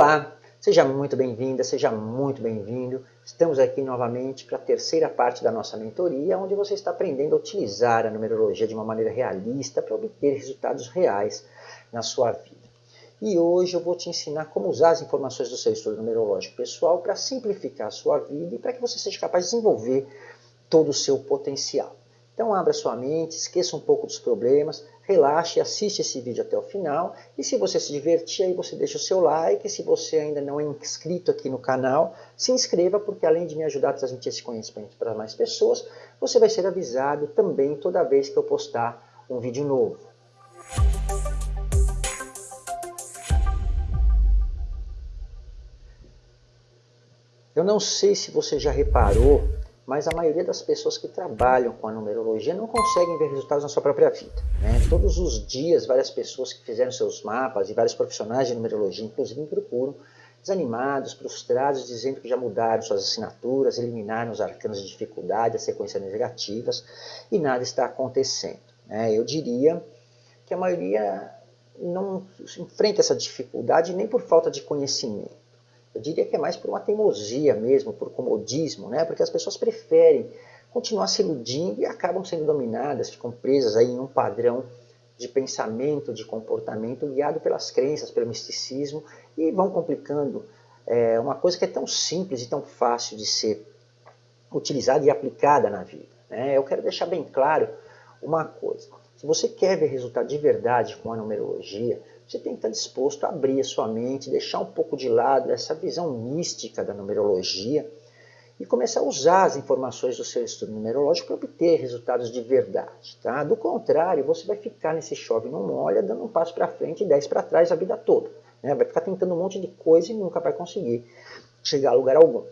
Olá, seja muito bem-vinda, seja muito bem-vindo. Estamos aqui novamente para a terceira parte da nossa mentoria, onde você está aprendendo a utilizar a numerologia de uma maneira realista para obter resultados reais na sua vida. E hoje eu vou te ensinar como usar as informações do seu estudo numerológico pessoal para simplificar a sua vida e para que você seja capaz de desenvolver todo o seu potencial. Então abra sua mente, esqueça um pouco dos problemas, relaxe, assiste esse vídeo até o final e se você se divertir aí você deixa o seu like, se você ainda não é inscrito aqui no canal, se inscreva porque além de me ajudar a transmitir esse conhecimento para mais pessoas, você vai ser avisado também toda vez que eu postar um vídeo novo. Eu não sei se você já reparou mas a maioria das pessoas que trabalham com a numerologia não conseguem ver resultados na sua própria vida. Né? Todos os dias, várias pessoas que fizeram seus mapas e vários profissionais de numerologia, inclusive, me procuram desanimados, frustrados, dizendo que já mudaram suas assinaturas, eliminaram os arcanos de dificuldade, as sequências negativas, e nada está acontecendo. Né? Eu diria que a maioria não enfrenta essa dificuldade nem por falta de conhecimento eu diria que é mais por uma teimosia mesmo, por comodismo, né? porque as pessoas preferem continuar se iludindo e acabam sendo dominadas, ficam presas aí em um padrão de pensamento, de comportamento guiado pelas crenças, pelo misticismo e vão complicando é, uma coisa que é tão simples e tão fácil de ser utilizada e aplicada na vida. Né? Eu quero deixar bem claro uma coisa. Se você quer ver resultado de verdade com a numerologia, você tem que estar disposto a abrir a sua mente, deixar um pouco de lado essa visão mística da numerologia e começar a usar as informações do seu estudo numerológico para obter resultados de verdade. Tá? Do contrário, você vai ficar nesse chove não molha, dando um passo para frente e dez para trás a vida toda. Né? Vai ficar tentando um monte de coisa e nunca vai conseguir chegar a lugar algum.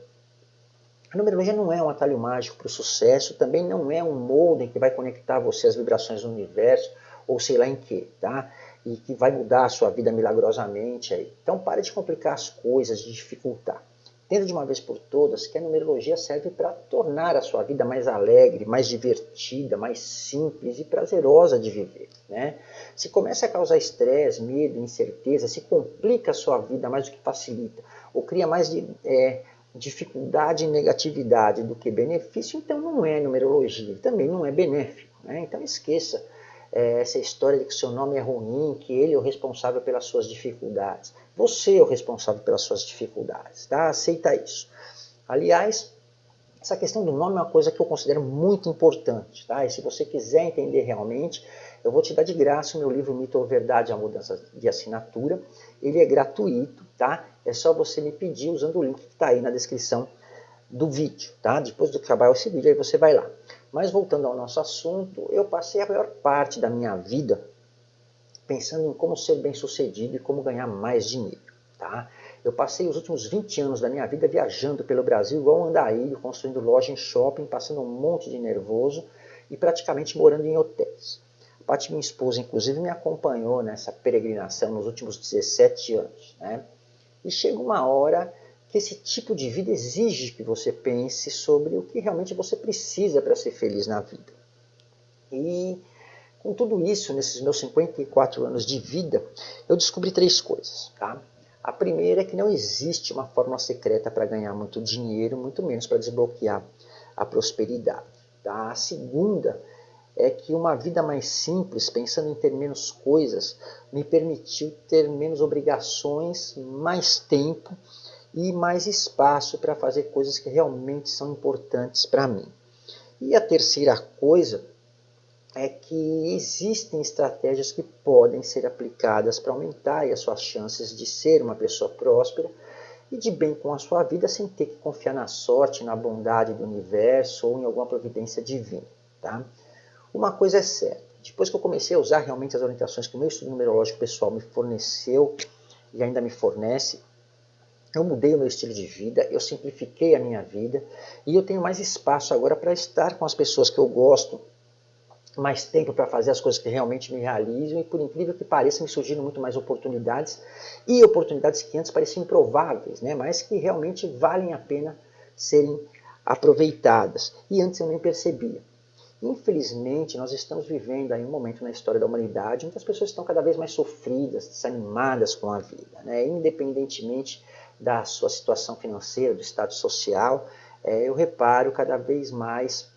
A numerologia não é um atalho mágico para o sucesso, também não é um molde que vai conectar você às vibrações do universo, ou sei lá em que, tá? E que vai mudar a sua vida milagrosamente. Aí. Então pare de complicar as coisas, de dificultar. Entenda de uma vez por todas que a numerologia serve para tornar a sua vida mais alegre, mais divertida, mais simples e prazerosa de viver. Né? Se começa a causar estresse, medo, incerteza, se complica a sua vida mais do que facilita, ou cria mais é, dificuldade e negatividade do que benefício, então não é numerologia, também não é benéfico. Né? Então esqueça é, essa história de que seu nome é ruim, que ele é o responsável pelas suas dificuldades. Você é o responsável pelas suas dificuldades, tá? Aceita isso. Aliás, essa questão do nome é uma coisa que eu considero muito importante, tá? E se você quiser entender realmente, eu vou te dar de graça o meu livro Mito ou Verdade, a Mudança de Assinatura. Ele é gratuito, tá? É só você me pedir usando o link que está aí na descrição do vídeo, tá? Depois do que acabar esse vídeo, aí você vai lá. Mas voltando ao nosso assunto, eu passei a maior parte da minha vida pensando em como ser bem sucedido e como ganhar mais dinheiro, tá? Eu passei os últimos 20 anos da minha vida viajando pelo Brasil igual um andarilho, construindo loja em shopping, passando um monte de nervoso e praticamente morando em hotéis. A Paty, minha esposa, inclusive, me acompanhou nessa peregrinação nos últimos 17 anos, né? E chega uma hora esse tipo de vida exige que você pense sobre o que realmente você precisa para ser feliz na vida. E com tudo isso, nesses meus 54 anos de vida, eu descobri três coisas. Tá? A primeira é que não existe uma fórmula secreta para ganhar muito dinheiro, muito menos para desbloquear a prosperidade. Tá? A segunda é que uma vida mais simples, pensando em ter menos coisas, me permitiu ter menos obrigações, mais tempo e mais espaço para fazer coisas que realmente são importantes para mim. E a terceira coisa é que existem estratégias que podem ser aplicadas para aumentar as suas chances de ser uma pessoa próspera e de bem com a sua vida sem ter que confiar na sorte, na bondade do universo ou em alguma providência divina. Tá? Uma coisa é certa, depois que eu comecei a usar realmente as orientações que o meu estudo numerológico pessoal me forneceu e ainda me fornece, eu mudei o meu estilo de vida, eu simplifiquei a minha vida e eu tenho mais espaço agora para estar com as pessoas que eu gosto, mais tempo para fazer as coisas que realmente me realizam e por incrível que pareça me surgiram muito mais oportunidades e oportunidades que antes pareciam improváveis, né? mas que realmente valem a pena serem aproveitadas e antes eu nem percebia. Infelizmente, nós estamos vivendo aí um momento na história da humanidade que as pessoas estão cada vez mais sofridas, desanimadas com a vida, né? independentemente da sua situação financeira, do estado social, é, eu reparo cada vez mais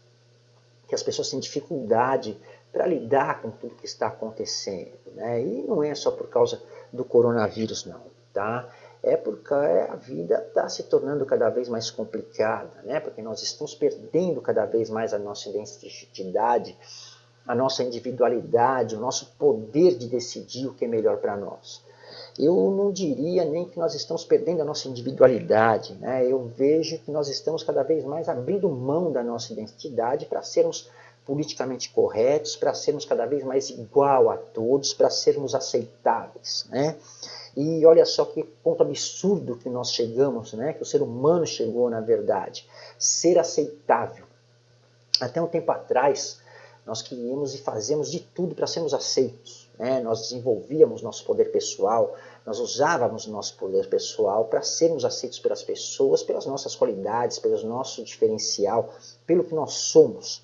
que as pessoas têm dificuldade para lidar com tudo que está acontecendo. Né? E não é só por causa do coronavírus, não. Tá? É porque a vida está se tornando cada vez mais complicada, né? porque nós estamos perdendo cada vez mais a nossa identidade, a nossa individualidade, o nosso poder de decidir o que é melhor para nós. Eu não diria nem que nós estamos perdendo a nossa individualidade, né? eu vejo que nós estamos cada vez mais abrindo mão da nossa identidade para sermos politicamente corretos, para sermos cada vez mais igual a todos, para sermos aceitáveis. Né? E olha só que ponto absurdo que nós chegamos, né? que o ser humano chegou na verdade. Ser aceitável. Até um tempo atrás, nós queríamos e fazíamos de tudo para sermos aceitos. Né? Nós desenvolvíamos nosso poder pessoal, nós usávamos nosso poder pessoal para sermos aceitos pelas pessoas, pelas nossas qualidades, pelo nosso diferencial, pelo que nós somos.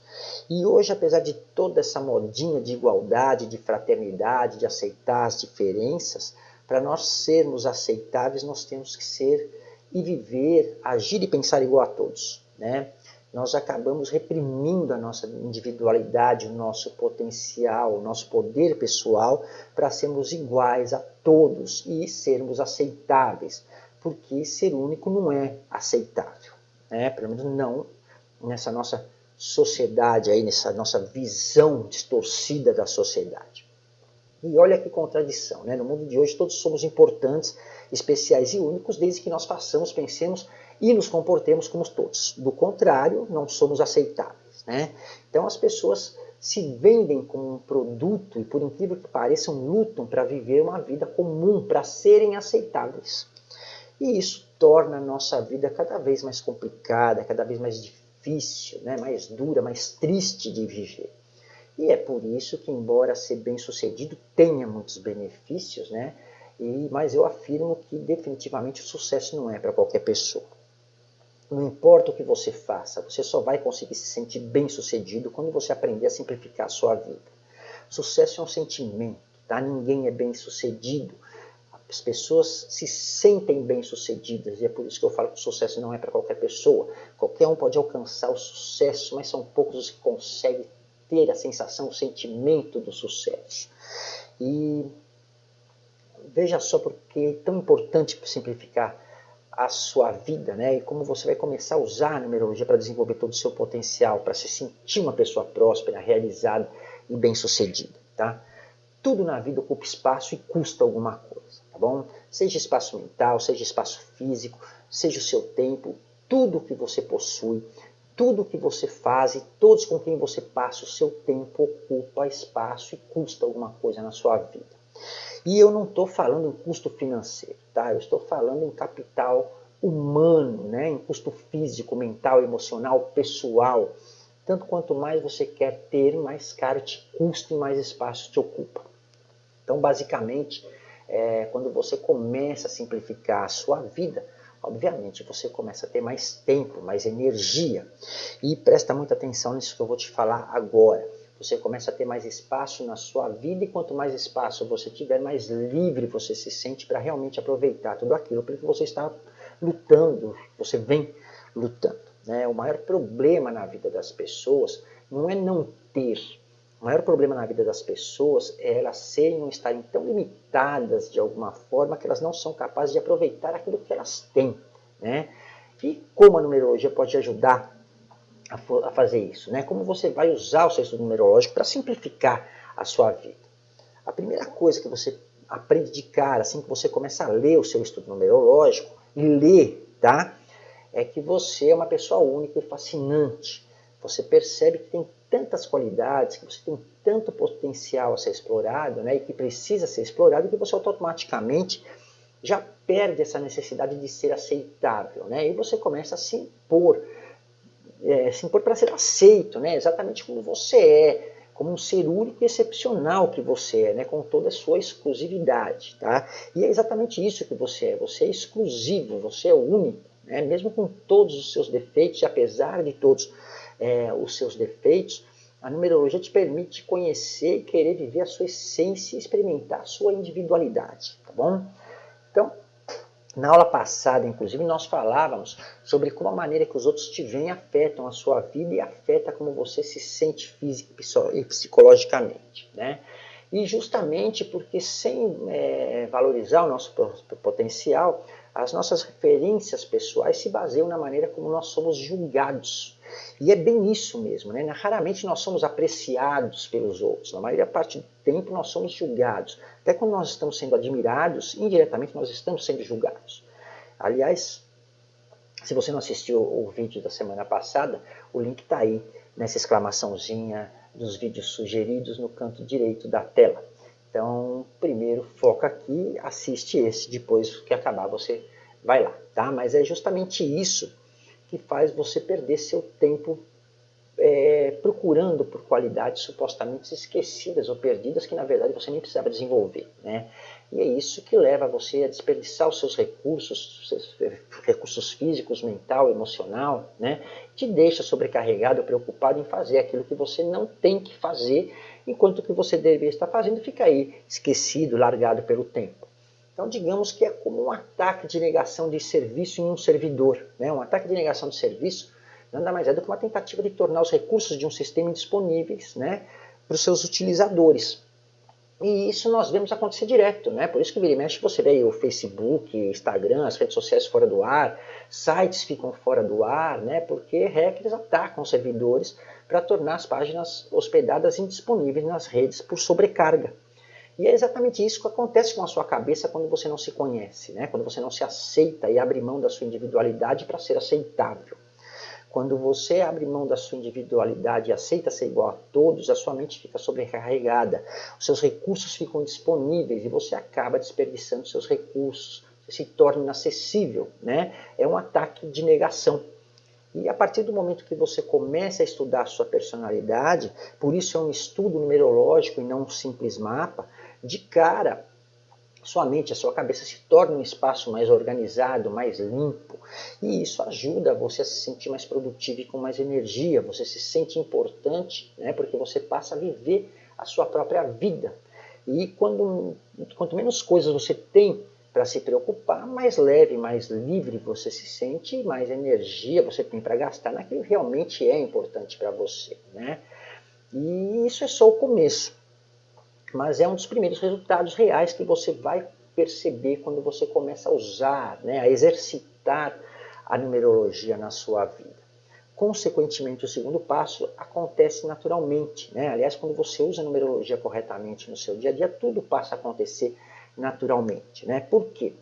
E hoje, apesar de toda essa modinha de igualdade, de fraternidade, de aceitar as diferenças, para nós sermos aceitáveis, nós temos que ser e viver, agir e pensar igual a todos. Né? nós acabamos reprimindo a nossa individualidade, o nosso potencial, o nosso poder pessoal para sermos iguais a todos e sermos aceitáveis, porque ser único não é aceitável, né? pelo menos não nessa nossa sociedade, aí, nessa nossa visão distorcida da sociedade. E olha que contradição, né? no mundo de hoje todos somos importantes, especiais e únicos, desde que nós façamos, pensemos e nos comportemos como todos. Do contrário, não somos aceitáveis. Né? Então as pessoas se vendem como um produto e, por incrível que pareça, lutam para viver uma vida comum, para serem aceitáveis. E isso torna a nossa vida cada vez mais complicada, cada vez mais difícil, né? mais dura, mais triste de viver. E é por isso que, embora ser bem-sucedido tenha muitos benefícios, né? E, mas eu afirmo que definitivamente o sucesso não é para qualquer pessoa. Não importa o que você faça, você só vai conseguir se sentir bem sucedido quando você aprender a simplificar a sua vida. Sucesso é um sentimento, tá? Ninguém é bem sucedido. As pessoas se sentem bem sucedidas e é por isso que eu falo que o sucesso não é para qualquer pessoa. Qualquer um pode alcançar o sucesso, mas são poucos os que conseguem ter a sensação, o sentimento do sucesso. E veja só porque é tão importante simplificar a sua vida, né? E como você vai começar a usar a numerologia para desenvolver todo o seu potencial, para se sentir uma pessoa próspera, realizada e bem-sucedida, tá? Tudo na vida ocupa espaço e custa alguma coisa, tá bom? Seja espaço mental, seja espaço físico, seja o seu tempo, tudo que você possui, tudo que você faz e todos com quem você passa o seu tempo ocupa espaço e custa alguma coisa na sua vida. E eu não estou falando em custo financeiro, tá? eu estou falando em capital humano, né? em custo físico, mental, emocional, pessoal. Tanto quanto mais você quer ter, mais caro te custa e mais espaço te ocupa. Então, basicamente, é, quando você começa a simplificar a sua vida, obviamente você começa a ter mais tempo, mais energia. E presta muita atenção nisso que eu vou te falar agora você começa a ter mais espaço na sua vida e quanto mais espaço você tiver, mais livre você se sente para realmente aproveitar tudo aquilo que você está lutando, você vem lutando. Né? O maior problema na vida das pessoas não é não ter, o maior problema na vida das pessoas é elas serem ou estarem tão limitadas de alguma forma que elas não são capazes de aproveitar aquilo que elas têm. Né? E como a numerologia pode ajudar a, a fazer isso, né? Como você vai usar o seu estudo numerológico para simplificar a sua vida. A primeira coisa que você aprende de cara, assim que você começa a ler o seu estudo numerológico, e ler, tá? É que você é uma pessoa única e fascinante. Você percebe que tem tantas qualidades, que você tem tanto potencial a ser explorado, né? E que precisa ser explorado, que você automaticamente já perde essa necessidade de ser aceitável, né? E você começa a se impor é, se impor para ser aceito, né? exatamente como você é, como um ser único e excepcional que você é, né? com toda a sua exclusividade. Tá? E é exatamente isso que você é, você é exclusivo, você é único, né? mesmo com todos os seus defeitos, e apesar de todos é, os seus defeitos, A numerologia te permite conhecer e querer viver a sua essência e experimentar a sua individualidade, tá bom? Então, na aula passada, inclusive, nós falávamos sobre como a maneira que os outros te veem afetam a sua vida e afeta como você se sente física e psicologicamente. Né? E justamente porque sem é, valorizar o nosso potencial, as nossas referências pessoais se baseiam na maneira como nós somos julgados. E é bem isso mesmo, né? Raramente nós somos apreciados pelos outros, na maioria parte do tempo nós somos julgados. Até quando nós estamos sendo admirados, indiretamente nós estamos sendo julgados. Aliás, se você não assistiu o vídeo da semana passada, o link está aí nessa exclamaçãozinha dos vídeos sugeridos no canto direito da tela. Então, primeiro foca aqui, assiste esse, depois que acabar você vai lá, tá? Mas é justamente isso que faz você perder seu tempo é, procurando por qualidades supostamente esquecidas ou perdidas que na verdade você nem precisava desenvolver, né? E é isso que leva você a desperdiçar os seus recursos, seus recursos físicos, mental, emocional, né? Te deixa sobrecarregado, preocupado em fazer aquilo que você não tem que fazer enquanto que você deveria estar fazendo fica aí esquecido, largado pelo tempo. Então, digamos que é como um ataque de negação de serviço em um servidor. Né? Um ataque de negação de serviço nada mais é do que uma tentativa de tornar os recursos de um sistema indisponíveis né, para os seus utilizadores. E isso nós vemos acontecer direto, né? Por isso que vira e mexe você vê o Facebook, Instagram, as redes sociais fora do ar, sites ficam fora do ar, né? Porque hackers atacam servidores para tornar as páginas hospedadas indisponíveis nas redes por sobrecarga. E é exatamente isso que acontece com a sua cabeça quando você não se conhece, né? quando você não se aceita e abre mão da sua individualidade para ser aceitável. Quando você abre mão da sua individualidade e aceita ser igual a todos, a sua mente fica sobrecarregada, os seus recursos ficam disponíveis e você acaba desperdiçando seus recursos, você se torna inacessível. Né? É um ataque de negação. E a partir do momento que você começa a estudar a sua personalidade, por isso é um estudo numerológico e não um simples mapa, de cara sua mente, a sua cabeça se torna um espaço mais organizado, mais limpo. E isso ajuda você a se sentir mais produtivo e com mais energia. Você se sente importante, né, porque você passa a viver a sua própria vida. E quando, quanto menos coisas você tem para se preocupar, mais leve, mais livre você se sente, mais energia você tem para gastar naquilo que realmente é importante para você. Né? E isso é só o começo, mas é um dos primeiros resultados reais que você vai perceber quando você começa a usar, né, a exercitar a numerologia na sua vida. Consequentemente, o segundo passo acontece naturalmente. Né? Aliás, quando você usa a numerologia corretamente no seu dia a dia, tudo passa a acontecer naturalmente. Né? Por quê?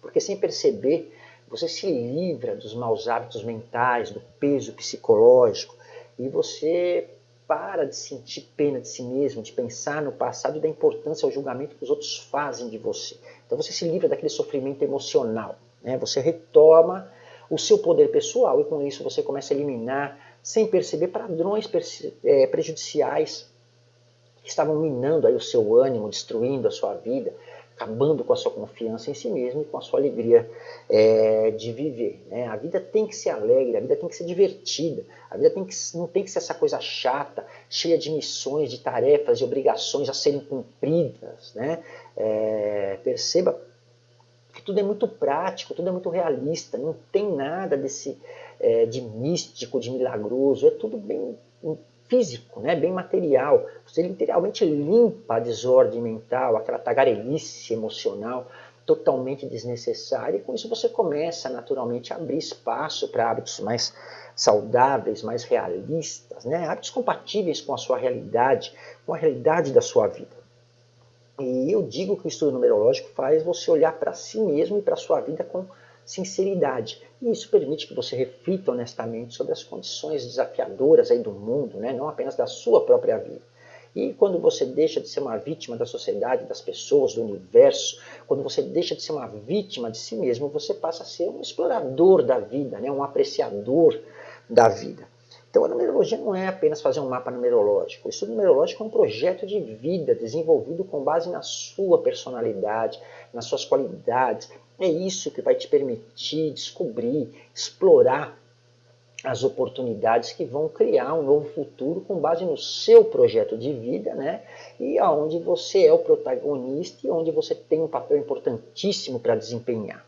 Porque sem perceber, você se livra dos maus hábitos mentais, do peso psicológico, e você para de sentir pena de si mesmo, de pensar no passado e da importância ao julgamento que os outros fazem de você. Então você se livra daquele sofrimento emocional. Né? Você retoma o seu poder pessoal e com isso você começa a eliminar, sem perceber, padrões é, prejudiciais que estavam minando aí o seu ânimo, destruindo a sua vida, acabando com a sua confiança em si mesmo e com a sua alegria é, de viver. Né? A vida tem que ser alegre, a vida tem que ser divertida, a vida tem que, não tem que ser essa coisa chata, cheia de missões, de tarefas, de obrigações a serem cumpridas. Né? É, perceba que tudo é muito prático, tudo é muito realista, não tem nada desse é, de místico, de milagroso, é tudo bem físico, né, bem material. Você literalmente limpa a desordem mental, aquela tagarelice emocional totalmente desnecessária, e com isso você começa naturalmente a abrir espaço para hábitos mais saudáveis, mais realistas, né? hábitos compatíveis com a sua realidade, com a realidade da sua vida. E eu digo que o estudo numerológico faz você olhar para si mesmo e para a sua vida com sinceridade. E isso permite que você reflita honestamente sobre as condições desafiadoras aí do mundo, né? não apenas da sua própria vida. E quando você deixa de ser uma vítima da sociedade, das pessoas, do universo, quando você deixa de ser uma vítima de si mesmo, você passa a ser um explorador da vida, né? um apreciador da vida. Então a numerologia não é apenas fazer um mapa numerológico. O estudo numerológico é um projeto de vida desenvolvido com base na sua personalidade, nas suas qualidades, é isso que vai te permitir descobrir, explorar as oportunidades que vão criar um novo futuro com base no seu projeto de vida, né? E aonde você é o protagonista e onde você tem um papel importantíssimo para desempenhar.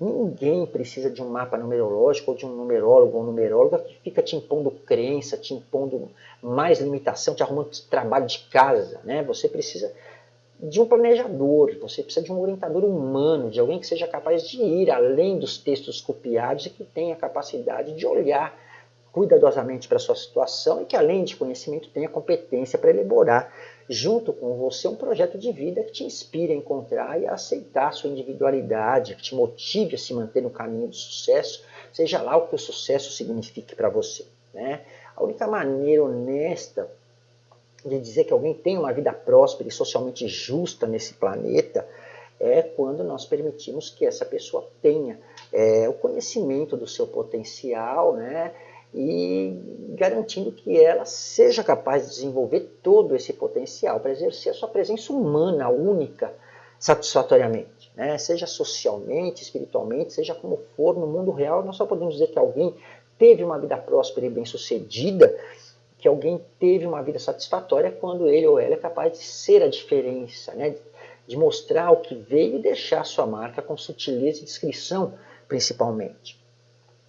Ninguém precisa de um mapa numerológico ou de um numerólogo ou numeróloga que fica te impondo crença, te impondo mais limitação, te arrumando trabalho de casa, né? Você precisa de um planejador, você precisa de um orientador humano, de alguém que seja capaz de ir além dos textos copiados e que tenha capacidade de olhar cuidadosamente para a sua situação e que, além de conhecimento, tenha competência para elaborar, junto com você, um projeto de vida que te inspire a encontrar e a aceitar a sua individualidade, que te motive a se manter no caminho do sucesso, seja lá o que o sucesso signifique para você. Né? A única maneira honesta de dizer que alguém tem uma vida próspera e socialmente justa nesse planeta é quando nós permitimos que essa pessoa tenha é, o conhecimento do seu potencial, né? E garantindo que ela seja capaz de desenvolver todo esse potencial para exercer a sua presença humana única satisfatoriamente, né? seja socialmente, espiritualmente, seja como for no mundo real, nós só podemos dizer que alguém teve uma vida próspera e bem-sucedida que alguém teve uma vida satisfatória quando ele ou ela é capaz de ser a diferença, né? de mostrar o que veio e deixar sua marca com sutileza e discrição, principalmente.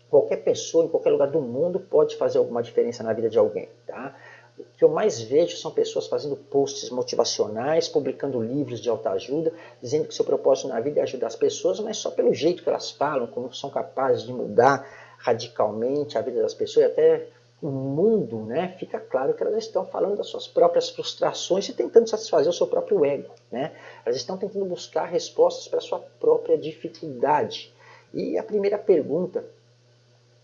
Qualquer pessoa, em qualquer lugar do mundo, pode fazer alguma diferença na vida de alguém. Tá? O que eu mais vejo são pessoas fazendo posts motivacionais, publicando livros de autoajuda, dizendo que seu propósito na vida é ajudar as pessoas, mas só pelo jeito que elas falam, como são capazes de mudar radicalmente a vida das pessoas e até mundo, né, fica claro que elas estão falando das suas próprias frustrações e tentando satisfazer o seu próprio ego. Né? Elas estão tentando buscar respostas para a sua própria dificuldade. E a primeira pergunta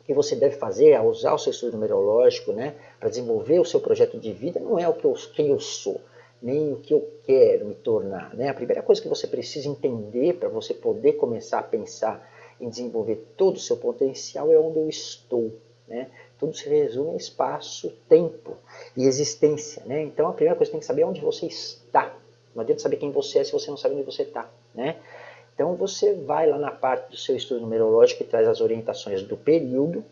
que você deve fazer ao usar o seu estudo numerológico né, para desenvolver o seu projeto de vida não é o que eu, quem eu sou, nem o que eu quero me tornar. Né? A primeira coisa que você precisa entender para você poder começar a pensar em desenvolver todo o seu potencial é onde eu estou. Né? Tudo se resume a espaço, tempo e existência. Né? Então a primeira coisa que tem que saber é onde você está. Não adianta saber quem você é se você não sabe onde você está. Né? Então você vai lá na parte do seu estudo numerológico que traz as orientações do período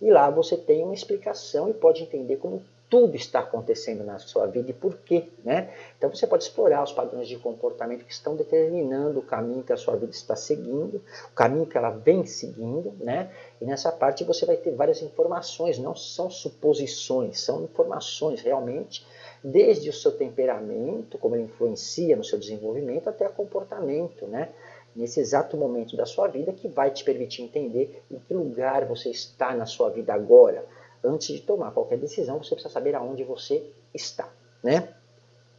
e lá você tem uma explicação e pode entender como tudo está acontecendo na sua vida e por quê. Né? Então você pode explorar os padrões de comportamento que estão determinando o caminho que a sua vida está seguindo, o caminho que ela vem seguindo, né? e nessa parte você vai ter várias informações, não são suposições, são informações realmente, desde o seu temperamento, como ele influencia no seu desenvolvimento, até o comportamento, né? nesse exato momento da sua vida que vai te permitir entender em que lugar você está na sua vida agora, antes de tomar qualquer decisão, você precisa saber aonde você está, né?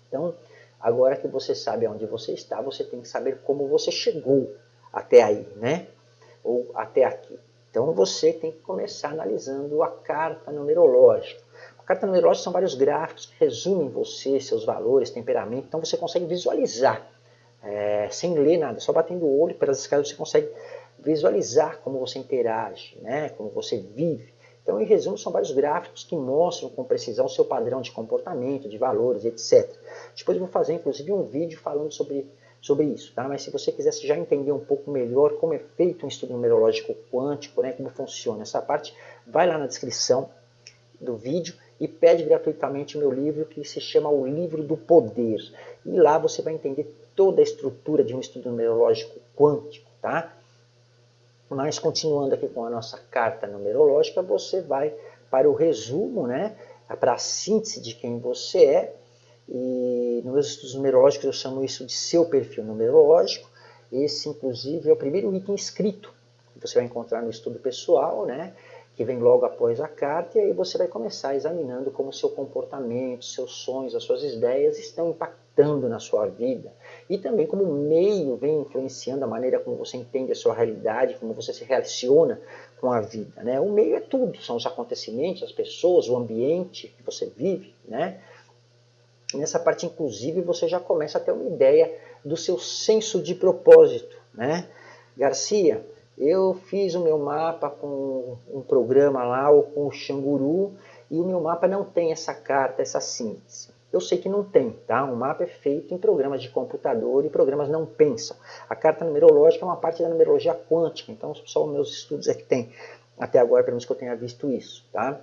Então, agora que você sabe aonde você está, você tem que saber como você chegou até aí, né? Ou até aqui. Então, você tem que começar analisando a carta numerológica. A carta numerológica são vários gráficos que resumem você, seus valores, temperamento. Então, você consegue visualizar, é, sem ler nada, só batendo o olho pelas escadas, você consegue visualizar como você interage, né? Como você vive. Então, em resumo, são vários gráficos que mostram com precisão seu padrão de comportamento, de valores, etc. Depois eu vou fazer, inclusive, um vídeo falando sobre, sobre isso, tá? Mas se você quisesse já entender um pouco melhor como é feito um estudo numerológico quântico, né, como funciona essa parte, vai lá na descrição do vídeo e pede gratuitamente o meu livro que se chama O Livro do Poder. E lá você vai entender toda a estrutura de um estudo numerológico quântico, tá? Mas continuando aqui com a nossa carta numerológica, você vai para o resumo, né, para a síntese de quem você é. E nos estudos numerológicos eu chamo isso de seu perfil numerológico. Esse, inclusive, é o primeiro item escrito que você vai encontrar no estudo pessoal, né? que vem logo após a carta, e aí você vai começar examinando como seu comportamento, seus sonhos, as suas ideias estão impactando na sua vida. E também como o meio vem influenciando a maneira como você entende a sua realidade, como você se relaciona com a vida. Né? O meio é tudo, são os acontecimentos, as pessoas, o ambiente que você vive. Né? Nessa parte, inclusive, você já começa a ter uma ideia do seu senso de propósito. Né? Garcia, eu fiz o meu mapa com um programa lá, ou com o Xanguru, e o meu mapa não tem essa carta, essa síntese. Eu sei que não tem, tá? Um mapa é feito em programas de computador e programas não pensam. A carta numerológica é uma parte da numerologia quântica, então só os meus estudos é que tem Até agora, pelo menos que eu tenha visto isso, tá?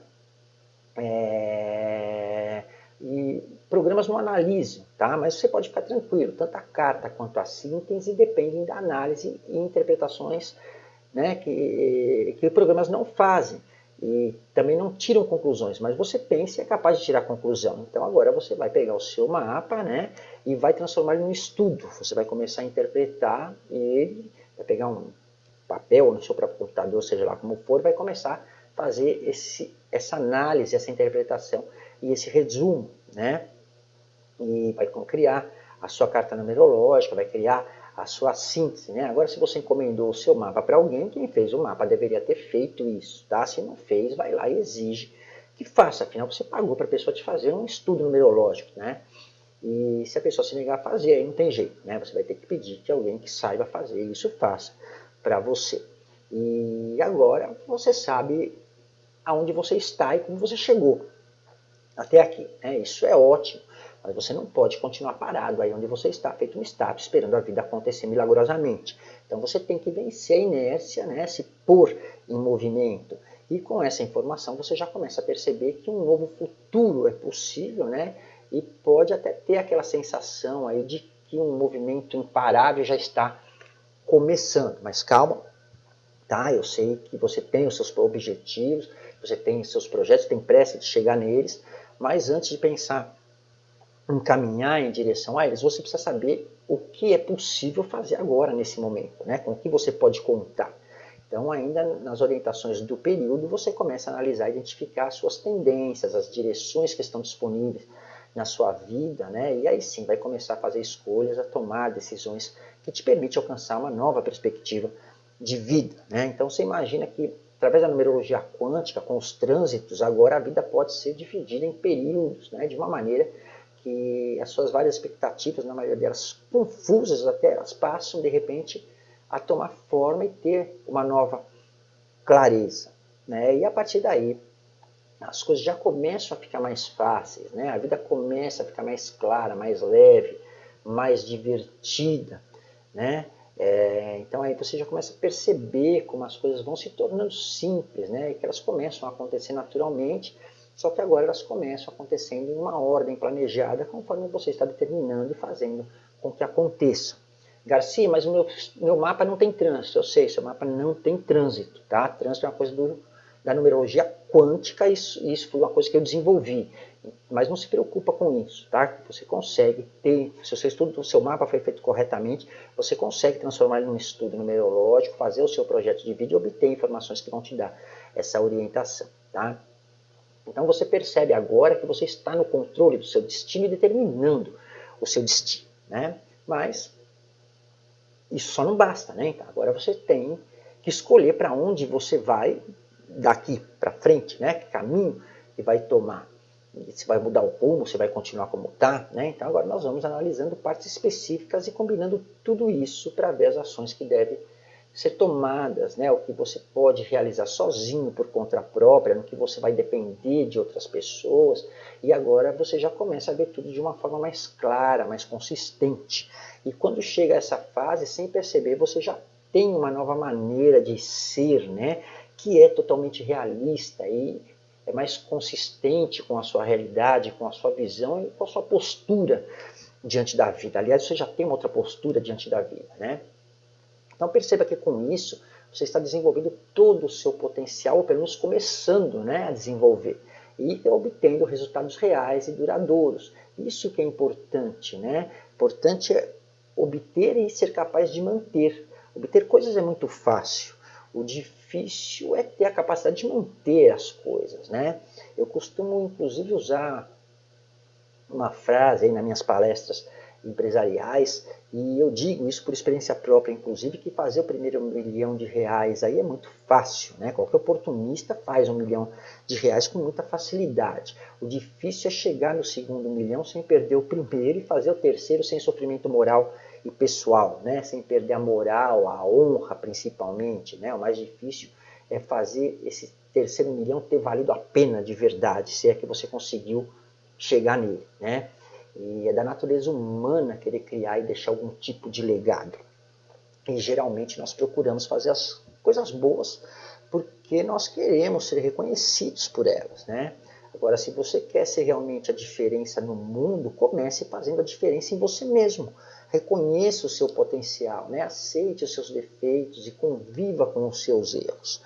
É... E programas não analisam, tá? Mas você pode ficar tranquilo, tanto a carta quanto a síntese dependem da análise e interpretações né, que, que programas não fazem e também não tiram conclusões, mas você pensa e é capaz de tirar conclusão. Então agora você vai pegar o seu mapa né, e vai transformar ele num estudo. Você vai começar a interpretar ele, vai pegar um papel no seu próprio computador, seja lá como for, vai começar a fazer esse, essa análise, essa interpretação e esse resumo. Né? E vai criar a sua carta numerológica, vai criar a sua síntese. Né? Agora, se você encomendou o seu mapa para alguém, quem fez o mapa deveria ter feito isso. Tá? Se não fez, vai lá e exige que faça. Afinal, você pagou para a pessoa te fazer um estudo numerológico. Né? E se a pessoa se negar a fazer, aí não tem jeito. Né? Você vai ter que pedir que alguém que saiba fazer isso faça para você. E agora você sabe aonde você está e como você chegou até aqui. Né? Isso é ótimo. Mas você não pode continuar parado aí onde você está, feito um estátua, esperando a vida acontecer milagrosamente. Então você tem que vencer a inércia, né, se pôr em movimento. E com essa informação você já começa a perceber que um novo futuro é possível, né? E pode até ter aquela sensação aí de que um movimento imparável já está começando. Mas calma, tá? Eu sei que você tem os seus objetivos, você tem os seus projetos, tem pressa de chegar neles, mas antes de pensar encaminhar em direção a eles, você precisa saber o que é possível fazer agora, nesse momento, né? com o que você pode contar. Então, ainda nas orientações do período, você começa a analisar, identificar as suas tendências, as direções que estão disponíveis na sua vida, né? e aí sim vai começar a fazer escolhas, a tomar decisões que te permitem alcançar uma nova perspectiva de vida. Né? Então, você imagina que através da numerologia quântica, com os trânsitos, agora a vida pode ser dividida em períodos, né? de uma maneira que as suas várias expectativas, na maioria delas confusas até, elas passam de repente a tomar forma e ter uma nova clareza. Né? E a partir daí, as coisas já começam a ficar mais fáceis, né? a vida começa a ficar mais clara, mais leve, mais divertida. Né? É, então aí você já começa a perceber como as coisas vão se tornando simples, né? e que elas começam a acontecer naturalmente, só que agora elas começam acontecendo em uma ordem planejada, conforme você está determinando e fazendo com que aconteça. Garcia, mas meu, meu mapa não tem trânsito. Eu sei, seu mapa não tem trânsito. Tá? Trânsito é uma coisa do, da numerologia quântica, isso, isso foi uma coisa que eu desenvolvi. Mas não se preocupa com isso, tá? Você consegue ter, se o seu estudo do seu mapa foi feito corretamente, você consegue transformar ele num estudo numerológico, fazer o seu projeto de vídeo e obter informações que vão te dar essa orientação, tá? Então você percebe agora que você está no controle do seu destino e determinando o seu destino. Né? Mas isso só não basta. Né? Então, agora você tem que escolher para onde você vai daqui para frente, né? que caminho que vai tomar. Se vai mudar o rumo, se vai continuar como está. Né? Então agora nós vamos analisando partes específicas e combinando tudo isso para ver as ações que devem ser tomadas, né, o que você pode realizar sozinho por conta própria, no que você vai depender de outras pessoas, e agora você já começa a ver tudo de uma forma mais clara, mais consistente. E quando chega essa fase, sem perceber, você já tem uma nova maneira de ser, né, que é totalmente realista e é mais consistente com a sua realidade, com a sua visão e com a sua postura diante da vida. Aliás, você já tem uma outra postura diante da vida, né? Então perceba que com isso você está desenvolvendo todo o seu potencial, ou pelo menos começando né, a desenvolver, e obtendo resultados reais e duradouros. Isso que é importante, né? Importante é obter e ser capaz de manter. Obter coisas é muito fácil. O difícil é ter a capacidade de manter as coisas, né? Eu costumo, inclusive, usar uma frase aí nas minhas palestras empresariais, e eu digo isso por experiência própria, inclusive, que fazer o primeiro milhão de reais aí é muito fácil, né? Qualquer oportunista faz um milhão de reais com muita facilidade. O difícil é chegar no segundo milhão sem perder o primeiro e fazer o terceiro sem sofrimento moral e pessoal, né? Sem perder a moral, a honra principalmente, né? O mais difícil é fazer esse terceiro milhão ter valido a pena de verdade, se é que você conseguiu chegar nele, né? E é da natureza humana querer criar e deixar algum tipo de legado. E geralmente nós procuramos fazer as coisas boas porque nós queremos ser reconhecidos por elas, né? Agora, se você quer ser realmente a diferença no mundo, comece fazendo a diferença em você mesmo. Reconheça o seu potencial, né? aceite os seus defeitos e conviva com os seus erros.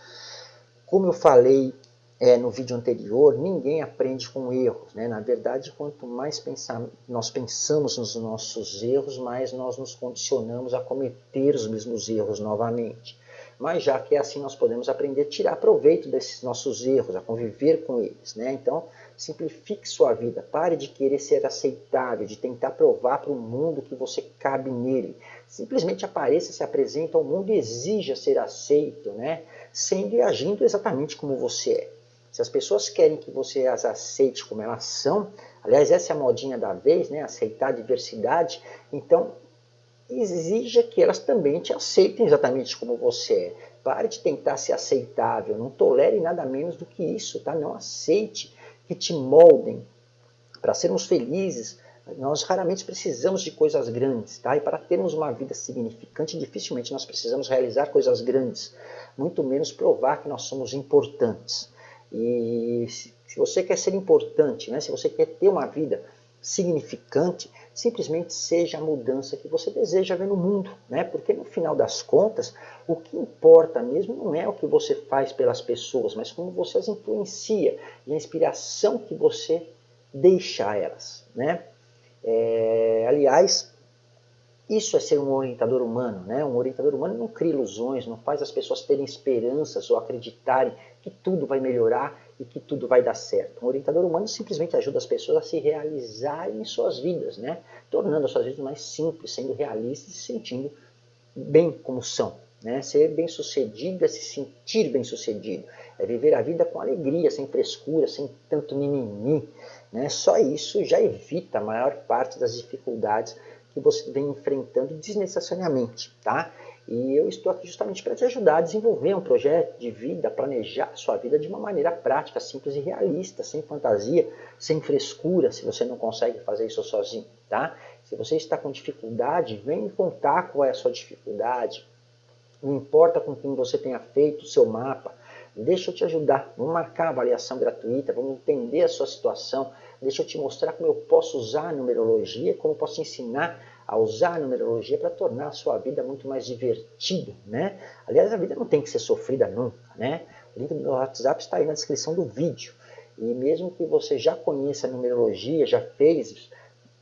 Como eu falei é, no vídeo anterior, ninguém aprende com erros. Né? Na verdade, quanto mais pensar, nós pensamos nos nossos erros, mais nós nos condicionamos a cometer os mesmos erros novamente. Mas já que é assim, nós podemos aprender a tirar proveito desses nossos erros, a conviver com eles. Né? Então, simplifique sua vida. Pare de querer ser aceitável, de tentar provar para o mundo que você cabe nele. Simplesmente apareça, se apresente ao mundo e exija ser aceito, né? sendo e agindo exatamente como você é. Se as pessoas querem que você as aceite como elas são, aliás, essa é a modinha da vez, né? aceitar a diversidade, então exija que elas também te aceitem exatamente como você é. Pare de tentar ser aceitável, não tolere nada menos do que isso, tá? Não aceite que te moldem. Para sermos felizes, nós raramente precisamos de coisas grandes, tá? E para termos uma vida significante, dificilmente nós precisamos realizar coisas grandes, muito menos provar que nós somos importantes. E se você quer ser importante, né? se você quer ter uma vida significante, simplesmente seja a mudança que você deseja ver no mundo, né? Porque no final das contas, o que importa mesmo não é o que você faz pelas pessoas, mas como você as influencia e a inspiração que você deixa a elas, né? É, aliás, isso é ser um orientador humano, né? Um orientador humano não cria ilusões, não faz as pessoas terem esperanças ou acreditarem que tudo vai melhorar e que tudo vai dar certo. Um orientador humano simplesmente ajuda as pessoas a se realizarem em suas vidas, né? Tornando as suas vidas mais simples, sendo realistas e se sentindo bem como são. Né? Ser bem sucedido é se sentir bem sucedido. É viver a vida com alegria, sem frescura, sem tanto mimimi. Né? Só isso já evita a maior parte das dificuldades que você vem enfrentando desnecessariamente, tá? E eu estou aqui justamente para te ajudar a desenvolver um projeto de vida, planejar sua vida de uma maneira prática, simples e realista, sem fantasia, sem frescura, se você não consegue fazer isso sozinho, tá? Se você está com dificuldade, vem me contar qual é a sua dificuldade. Não importa com quem você tenha feito o seu mapa, deixa eu te ajudar. Vamos marcar a avaliação gratuita, vamos entender a sua situação, deixa eu te mostrar como eu posso usar a numerologia, como eu posso ensinar a usar a numerologia para tornar a sua vida muito mais divertida, né? Aliás, a vida não tem que ser sofrida nunca, né? O link do WhatsApp está aí na descrição do vídeo. E mesmo que você já conheça a numerologia, já fez,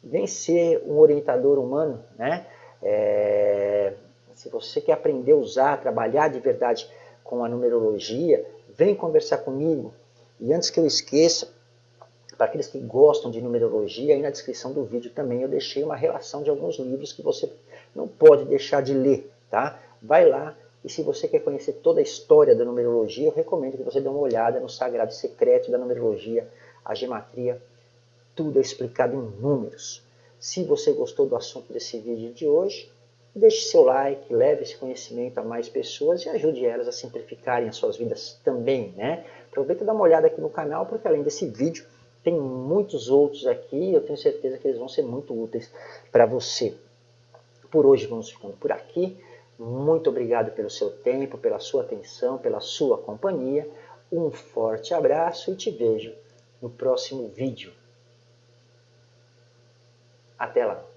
vem ser um orientador humano, né? É, se você quer aprender a usar, trabalhar de verdade com a numerologia, vem conversar comigo. E antes que eu esqueça, para aqueles que gostam de numerologia, aí na descrição do vídeo também eu deixei uma relação de alguns livros que você não pode deixar de ler, tá? Vai lá e se você quer conhecer toda a história da numerologia, eu recomendo que você dê uma olhada no Sagrado Secreto da Numerologia, a Gematria, tudo é explicado em números. Se você gostou do assunto desse vídeo de hoje, deixe seu like, leve esse conhecimento a mais pessoas e ajude elas a simplificarem as suas vidas também, né? Aproveita e dá uma olhada aqui no canal, porque além desse vídeo, tem muitos outros aqui, eu tenho certeza que eles vão ser muito úteis para você. Por hoje vamos ficando por aqui. Muito obrigado pelo seu tempo, pela sua atenção, pela sua companhia. Um forte abraço e te vejo no próximo vídeo. Até lá!